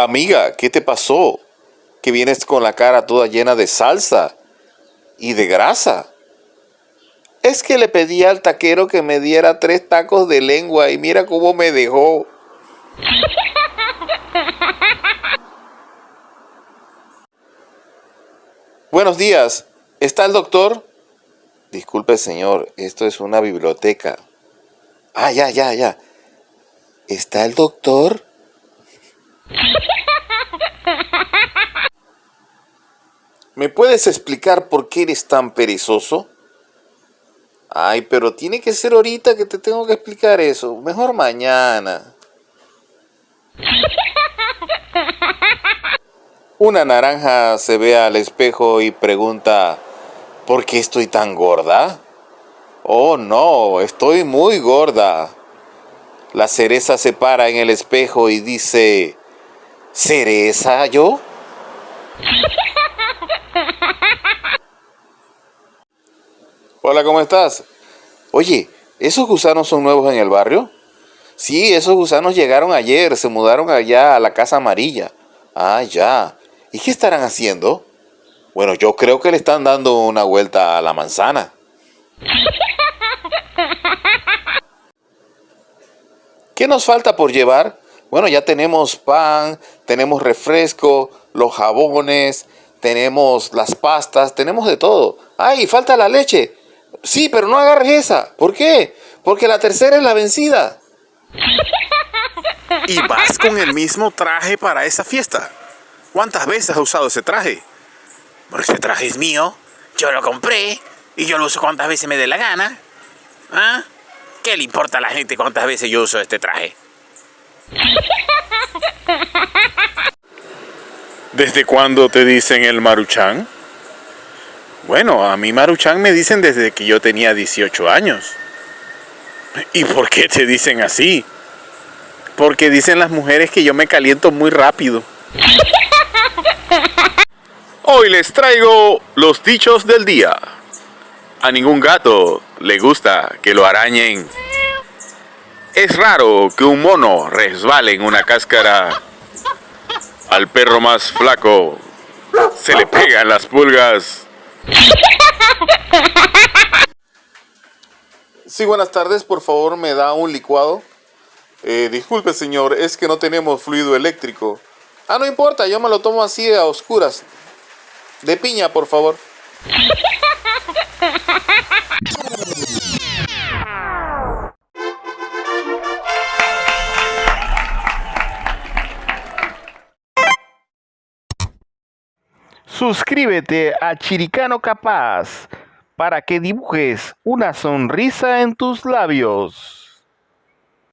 Amiga, ¿qué te pasó? Que vienes con la cara toda llena de salsa y de grasa. Es que le pedí al taquero que me diera tres tacos de lengua y mira cómo me dejó. Buenos días. ¿Está el doctor? Disculpe, señor. Esto es una biblioteca. Ah, ya, ya, ya. ¿Está el doctor? ¿Me puedes explicar por qué eres tan perezoso? Ay, pero tiene que ser ahorita que te tengo que explicar eso. Mejor mañana. Una naranja se ve al espejo y pregunta, ¿por qué estoy tan gorda? Oh, no, estoy muy gorda. La cereza se para en el espejo y dice, ¿cereza yo? Hola, ¿cómo estás? Oye, ¿esos gusanos son nuevos en el barrio? Sí, esos gusanos llegaron ayer, se mudaron allá a la casa amarilla. Ah, ya. ¿Y qué estarán haciendo? Bueno, yo creo que le están dando una vuelta a la manzana. ¿Qué nos falta por llevar? Bueno, ya tenemos pan, tenemos refresco, los jabones, tenemos las pastas, tenemos de todo. ¡Ay, falta la leche! Sí, pero no agarres esa. ¿Por qué? Porque la tercera es la vencida. ¿Y vas con el mismo traje para esa fiesta? ¿Cuántas veces has usado ese traje? Porque ese traje es mío, yo lo compré y yo lo uso cuantas veces me dé la gana. ¿Ah? ¿Qué le importa a la gente cuántas veces yo uso este traje? ¿Desde cuándo te dicen el maruchan? Bueno, a mí maruchan me dicen desde que yo tenía 18 años. ¿Y por qué te dicen así? Porque dicen las mujeres que yo me caliento muy rápido. Hoy les traigo los dichos del día. A ningún gato le gusta que lo arañen. Es raro que un mono resbale en una cáscara. Al perro más flaco se le pegan las pulgas. Sí, buenas tardes. Por favor, me da un licuado. Eh, disculpe, señor, es que no tenemos fluido eléctrico. Ah, no importa, yo me lo tomo así a oscuras. De piña, por favor. Suscríbete a Chiricano Capaz para que dibujes una sonrisa en tus labios.